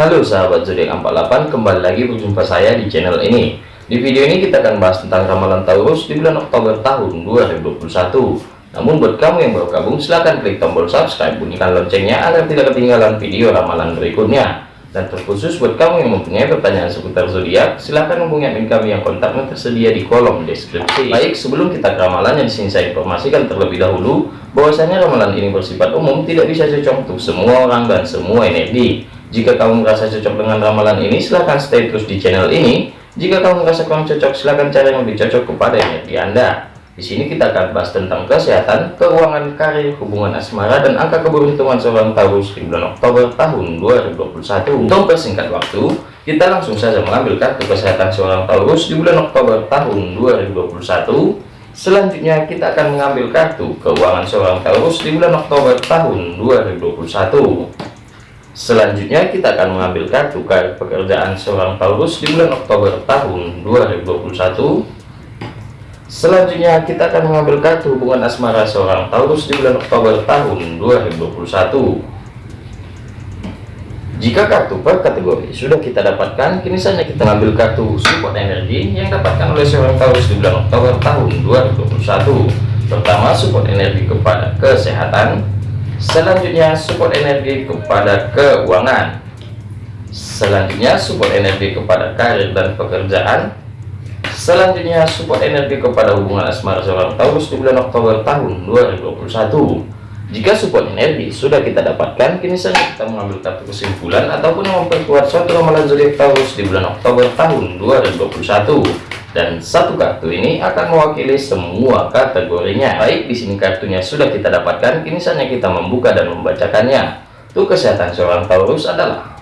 Halo sahabat zodiak 48 kembali lagi berjumpa saya di channel ini. Di video ini kita akan bahas tentang ramalan Taurus di bulan Oktober tahun 2021 namun buat kamu yang baru gabung silahkan klik tombol subscribe bunyikan loncengnya agar tidak ketinggalan video ramalan berikutnya. Dan terkhusus buat kamu yang mempunyai pertanyaan seputar zodiak silahkan hubungi admin kami yang kontaknya tersedia di kolom deskripsi. Baik sebelum kita ke ramalannya di sini saya informasikan terlebih dahulu bahwasanya ramalan ini bersifat umum tidak bisa cocok untuk semua orang dan semua energi jika kamu merasa cocok dengan ramalan ini, silahkan stay terus di channel ini. Jika kamu merasa kurang cocok, silahkan cari yang lebih cocok kepada energi Anda. Di sini kita akan bahas tentang kesehatan, keuangan, karir, hubungan asmara, dan angka keberuntungan seorang Taurus di bulan Oktober tahun 2021. Untuk persingkat waktu, kita langsung saja mengambil kartu kesehatan seorang Taurus di bulan Oktober tahun 2021. Selanjutnya kita akan mengambil kartu keuangan seorang Taurus di bulan Oktober tahun 2021. Selanjutnya kita akan mengambil kartu karir pekerjaan seorang Taurus di bulan Oktober tahun 2021. Selanjutnya kita akan mengambil kartu hubungan asmara seorang Taurus di bulan Oktober tahun 2021. Jika kartu per kategori sudah kita dapatkan, kini saja kita ambil kartu support energi yang dapatkan oleh seorang Taurus di bulan Oktober tahun 2021. Pertama, support energi kepada kesehatan, Selanjutnya support energi kepada keuangan. Selanjutnya support energi kepada karir dan pekerjaan. Selanjutnya support energi kepada hubungan asmara seorang Taurus di bulan Oktober tahun 2021. Jika support energi sudah kita dapatkan, kini saja kita mengambil kartu kesimpulan ataupun memperkuat suatu ramalan zodiak Taurus di bulan Oktober tahun 2021 dan satu kartu ini akan mewakili semua kategorinya. Baik di sini kartunya sudah kita dapatkan. Kini saatnya kita membuka dan membacakannya. Untuk kesehatan seorang Taurus adalah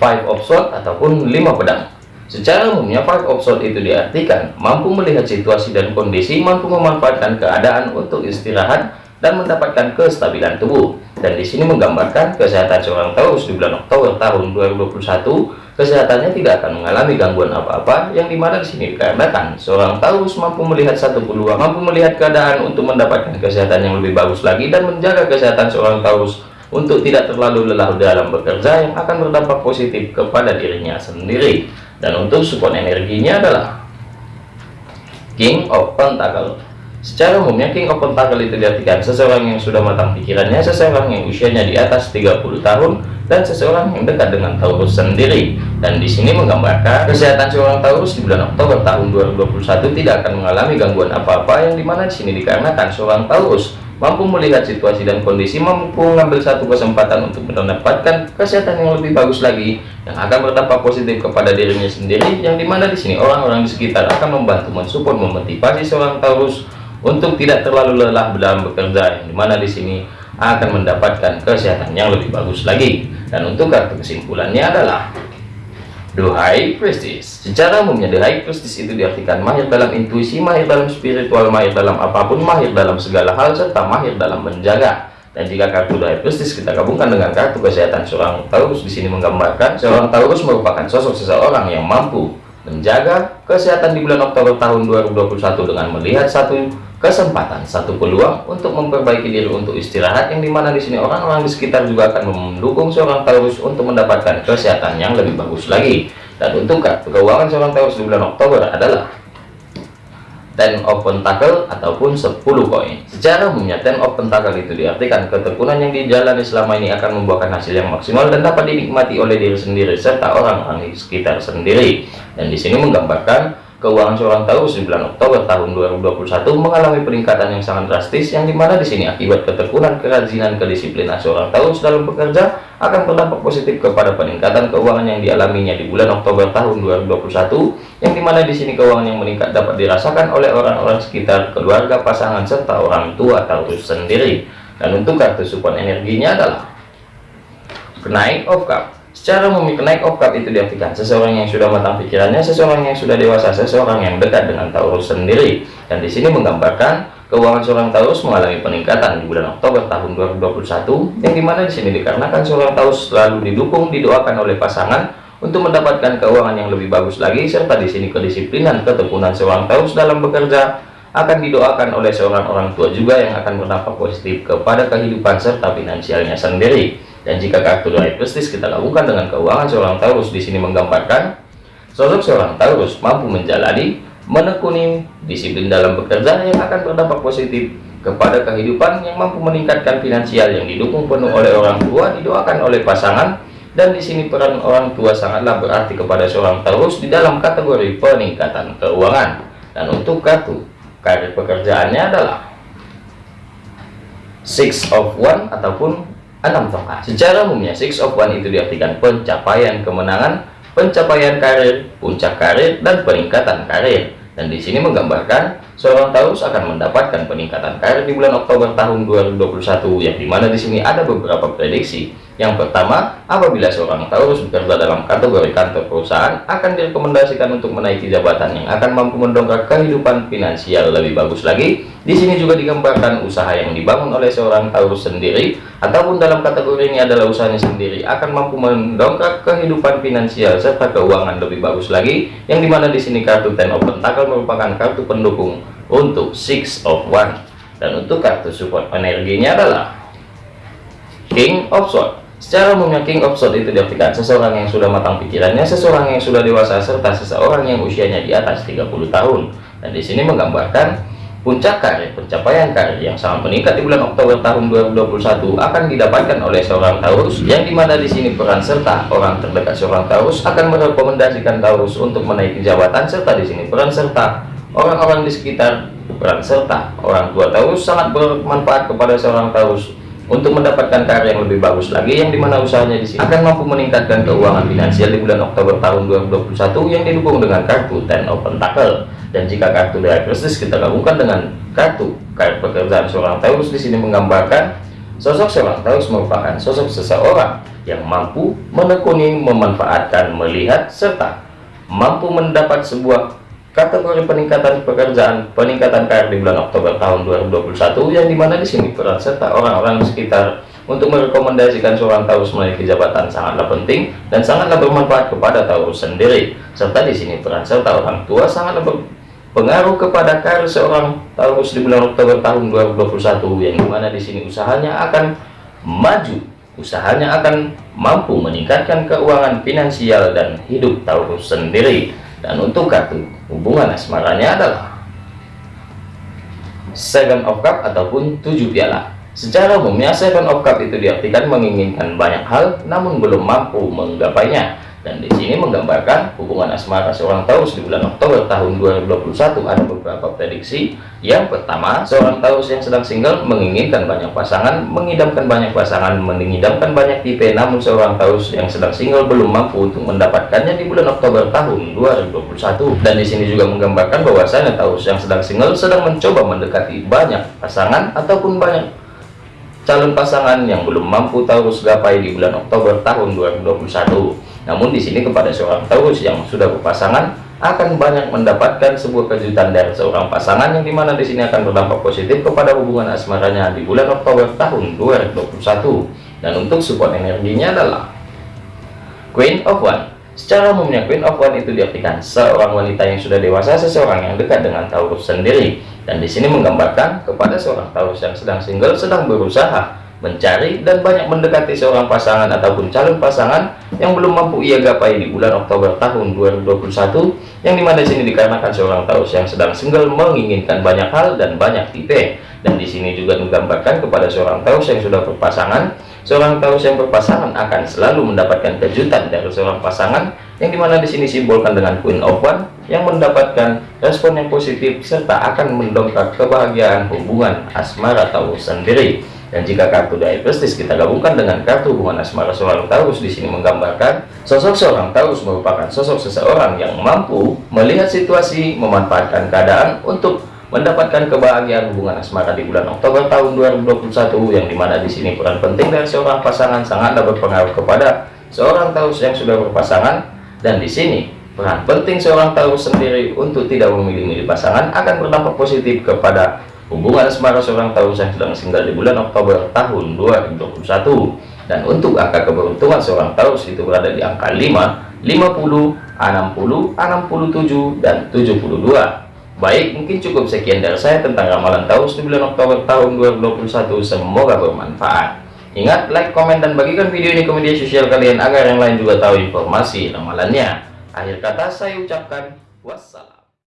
five of sword ataupun lima pedang. Secara umumnya five of sword itu diartikan mampu melihat situasi dan kondisi mampu memanfaatkan keadaan untuk istirahat dan mendapatkan kestabilan tubuh. Dan di sini menggambarkan kesehatan seorang Taurus di bulan Oktober tahun 2021 kesehatannya tidak akan mengalami gangguan apa-apa yang di mana di sini dikarenakan seorang Taurus mampu melihat satu peluang mampu melihat keadaan untuk mendapatkan kesehatan yang lebih bagus lagi dan menjaga kesehatan seorang Taurus untuk tidak terlalu lelah dalam bekerja yang akan berdampak positif kepada dirinya sendiri. Dan untuk support energinya adalah King of Pentacle. Secara umumnya King of Pentacle itu diartikan seseorang yang sudah matang pikirannya, seseorang yang usianya di atas 30 tahun, dan seseorang yang dekat dengan Taurus sendiri. Dan di sini menggambarkan kesehatan seorang Taurus di bulan Oktober tahun 2021 tidak akan mengalami gangguan apa-apa yang di mana di sini dikarenakan seorang Taurus mampu melihat situasi dan kondisi mampu mengambil satu kesempatan untuk mendapatkan kesehatan yang lebih bagus lagi yang akan berdampak positif kepada dirinya sendiri yang di mana di sini orang-orang di sekitar akan membantu mensupport memotivasi seorang Taurus untuk tidak terlalu lelah dalam bekerja yang di mana di sini akan mendapatkan kesehatan yang lebih bagus lagi dan untuk kartu kesimpulannya adalah The High Prestige. Secara umumnya The High Prestige itu diartikan mahir dalam intuisi, mahir dalam spiritual, mahir dalam apa pun, mahir dalam segala hal, serta mahir dalam menjaga. Dan jika kartu The High Prestige kita gabungkan dengan kartu kesehatan seorang Taurus di sini menggambarkan seorang Taurus merupakan sosok seseorang yang mampu menjaga kesehatan di bulan Oktober tahun 2021 dengan melihat satu kesempatan satu peluang untuk memperbaiki diri untuk istirahat yang di mana di sini orang-orang di sekitar juga akan mendukung seorang Taurus untuk mendapatkan kesehatan yang lebih bagus lagi. Dan untuk keuangan seorang Taurus di bulan Oktober adalah ten of pentacle ataupun 10 koin. Secara umumnya ten of pentacle itu diartikan ketekunan yang dijalani selama ini akan membuahkan hasil yang maksimal dan dapat dinikmati oleh diri sendiri serta orang-orang di sekitar sendiri. Dan di sini menggambarkan keuangan seorang di bulan Oktober tahun 2021 mengalami peningkatan yang sangat drastis yang di mana di sini akibat ketekunan kerajinan kedisiplinan seorang Taurus dalam bekerja akan berdampak positif kepada peningkatan keuangan yang dialaminya di bulan Oktober tahun 2021 yang di mana di sini keuangan yang meningkat dapat dirasakan oleh orang-orang sekitar keluarga pasangan serta orang tua Taurus sendiri. Dan untuk kartu support energinya adalah kenaik of cup Secara umum naik oktav itu diartikan seseorang yang sudah matang pikirannya, seseorang yang sudah dewasa, seseorang yang dekat dengan Taurus sendiri. Dan di sini menggambarkan keuangan seorang Taurus mengalami peningkatan di bulan Oktober tahun 2021, yang di mana di sini dikarenakan seorang Taurus selalu didukung, didoakan oleh pasangan untuk mendapatkan keuangan yang lebih bagus lagi, serta di sini kedisiplinan, ketekunan seorang Taurus dalam bekerja akan didoakan oleh seorang orang tua juga yang akan berdampak positif kepada kehidupan serta finansialnya sendiri Dan jika kartu dari prestis kita lakukan dengan keuangan seorang Taurus di sini menggambarkan sosok seorang Taurus mampu menjalani, menekuni disiplin dalam bekerja yang akan berdampak positif kepada kehidupan yang mampu meningkatkan finansial yang didukung penuh oleh orang tua, didoakan oleh pasangan, dan di sini peran orang tua sangatlah berarti kepada seorang Taurus di dalam kategori peningkatan keuangan. Dan untuk kartu karir pekerjaannya adalah Six of One ataupun enam tongkat. Secara umumnya Six of One itu diartikan pencapaian kemenangan, pencapaian karir, puncak karir, dan peningkatan karir. Dan di sini menggambarkan seorang Taurus akan mendapatkan peningkatan karir di bulan Oktober tahun 2021 yang di mana di sini ada beberapa prediksi yang pertama, apabila seorang Taurus bekerja dalam kategori kantor perusahaan, akan direkomendasikan untuk menaiki jabatan yang akan mampu mendongkrak kehidupan finansial lebih bagus lagi. Di sini juga digambarkan usaha yang dibangun oleh seorang Taurus sendiri, ataupun dalam kategori ini adalah usahanya sendiri, akan mampu mendongkrak kehidupan finansial serta keuangan lebih bagus lagi. Yang di mana di sini kartu Ten of Pentacle merupakan kartu pendukung untuk Six of One. Dan untuk kartu support energinya adalah King of Swords. Secara umumnya King of Swords itu diartikan seseorang yang sudah matang pikirannya, seseorang yang sudah dewasa, serta seseorang yang usianya di atas 30 tahun. Dan di sini menggambarkan puncak karir, pencapaian karir yang sangat meningkat di bulan Oktober tahun 2021 akan didapatkan oleh seorang Taurus, yang di mana di sini peran serta orang terdekat seorang Taurus akan merekomendasikan Taurus untuk menaiki jabatan, serta di sini peran serta orang-orang di sekitar peran serta orang tua Taurus sangat bermanfaat kepada seorang Taurus untuk mendapatkan karya yang lebih bagus lagi yang di mana usahanya di sini akan mampu meningkatkan keuangan finansial di bulan Oktober tahun 2021 yang didukung dengan kartu Ten of Pentacle dan jika kartu dari Prestige kita gabungkan dengan kartu karir pekerjaan seorang Taurus di sini menggambarkan sosok seorang Taurus merupakan sosok seseorang yang mampu menekuni memanfaatkan melihat serta mampu mendapat sebuah kategori peningkatan pekerjaan peningkatan karir di bulan Oktober tahun 2021 yang di mana di sini peran serta orang-orang sekitar untuk merekomendasikan seorang Taurus memiliki jabatan sangatlah penting dan sangatlah bermanfaat kepada Taurus sendiri. Serta di sini peran serta orang tua sangatlah berpengaruh kepada karir seorang Taurus di bulan Oktober tahun 2021 yang di mana di sini usahanya akan maju. Usahanya akan mampu meningkatkan keuangan finansial dan hidup Taurus sendiri dan untuk kartu hubungan asmaranya adalah Seven of Cup ataupun tujuh piala. Secara umumnya Seven of Cup itu diartikan menginginkan banyak hal namun belum mampu menggapainya dan di sini menggambarkan hubungan asmara seorang Taurus di bulan Oktober tahun 2021 ada beberapa prediksi. Yang pertama seorang Taurus yang sedang single menginginkan banyak pasangan mengidamkan banyak pasangan mengidamkan banyak tipe. Namun seorang Taurus yang sedang single belum mampu untuk mendapatkannya di bulan Oktober tahun 2021 dan di sini juga menggambarkan bahwasanya Taurus yang sedang single sedang mencoba mendekati banyak pasangan ataupun banyak calon pasangan yang belum mampu Taurus gapai di bulan Oktober tahun 2021 namun di sini kepada seorang Taurus yang sudah berpasangan akan banyak mendapatkan sebuah kejutan dari seorang pasangan yang di mana di sini akan berdampak positif kepada hubungan asmaranya di bulan Oktober tahun 2021 dan untuk support energinya adalah Queen of One. Secara umumnya Queen of One itu diartikan seorang wanita yang sudah dewasa seseorang yang dekat dengan Taurus sendiri. Dan di sini menggambarkan kepada seorang Taurus yang sedang single sedang berusaha mencari dan banyak mendekati seorang pasangan ataupun calon pasangan yang belum mampu ia gapai di bulan Oktober tahun 2021 yang di mana sini dikarenakan seorang Taurus yang sedang single menginginkan banyak hal dan banyak tipe. Dan di sini juga menggambarkan kepada seorang Taurus yang sudah berpasangan seorang Taurus yang berpasangan akan selalu mendapatkan kejutan dari seorang pasangan yang di mana di sini simbolkan dengan Queen of One yang mendapatkan respon yang positif serta akan mendongkrak kebahagiaan hubungan asmara Taurus sendiri dan jika kartu prestis kita gabungkan dengan kartu hubungan asmara seorang Taurus. Di sini menggambarkan sosok seorang Taurus merupakan sosok seseorang yang mampu melihat situasi, memanfaatkan keadaan untuk mendapatkan kebahagiaan hubungan asmara di bulan Oktober tahun 2021 yang di mana di sini peran penting dari seorang pasangan sangatlah berpengaruh kepada seorang Taurus yang sudah berpasangan. Dan di sini peran penting seorang Taurus sendiri untuk tidak memilih-milih pasangan akan berdampak positif kepada Hubungan asmara seorang Taurus yang sedang singgah di bulan Oktober tahun 2021 dan untuk angka keberuntungan seorang Taurus itu berada di angka 5, 50, 60, 67 dan 72. Baik, mungkin cukup sekian dari saya tentang ramalan Taurus di bulan Oktober tahun 2021. Semoga bermanfaat. Ingat, like, komen, dan bagikan video ini ke media sosial kalian agar yang lain juga tahu informasi ramalannya. Akhir kata saya ucapkan wassalam.